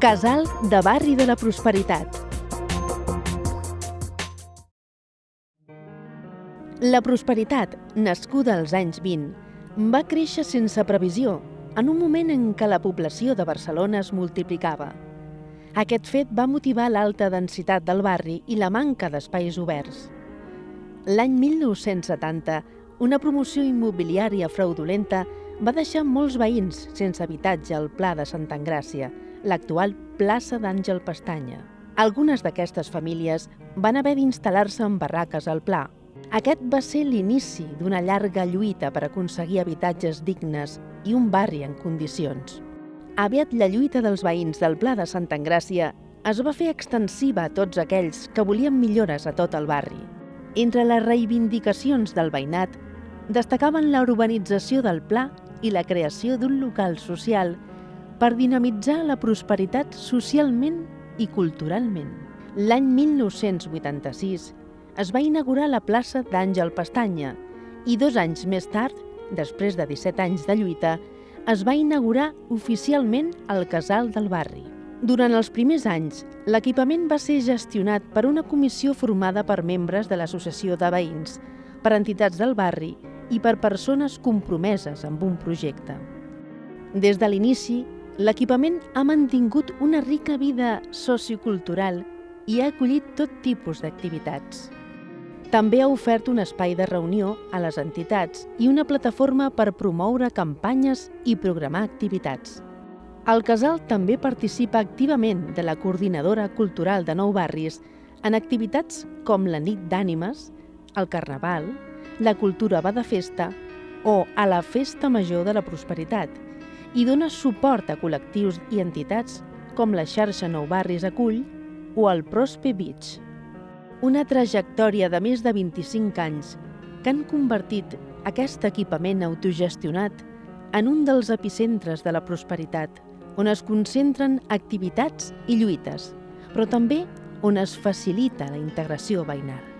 Casal de Barri de la Prosperitat. La prosperitat, nascuda als anys 20, va créixer sense previsió, en un moment en què la població de Barcelona es multiplicava. Aquest fet va motivar l'alta densitat del barri i la manca d'espais oberts. L'any 1970, una promoció immobiliària fraudulenta va deixar molts veïns sense habitatge al Pla de Santa Engràcia, l'actual plaça d'Àngel Pestanya. Algunes d'aquestes famílies van haver d'instal·lar-se en barraques al Pla. Aquest va ser l'inici d'una llarga lluita per aconseguir habitatges dignes i un barri en condicions. Aviat la lluita dels veïns del Pla de Santa Engràcia es va fer extensiva a tots aquells que volien millores a tot el barri. Entre les reivindicacions del veïnat destacaven la urbanització del Pla i la creació d'un local social per dinamitzar la prosperitat socialment i culturalment. L'any 1986 es va inaugurar la plaça d'Àngel Pestanya i dos anys més tard, després de 17 anys de lluita, es va inaugurar oficialment el Casal del Barri. Durant els primers anys, l'equipament va ser gestionat per una comissió formada per membres de l'Associació de Veïns, per entitats del barri i per persones compromeses amb un projecte. Des de l'inici, L'equipament ha mantingut una rica vida sociocultural i ha acollit tot tipus d'activitats. També ha ofert un espai de reunió a les entitats i una plataforma per promoure campanyes i programar activitats. El casal també participa activament de la Coordinadora Cultural de Nou Barris en activitats com la Nit d'Ànimes, el Carnaval, la Cultura va de festa o a la Festa Major de la Prosperitat – i dona suport a col·lectius i entitats com la xarxa Nou Barris Acull o el Prospe Beach. Una trajectòria de més de 25 anys que han convertit aquest equipament autogestionat en un dels epicentres de la prosperitat, on es concentren activitats i lluites, però també on es facilita la integració veïnal.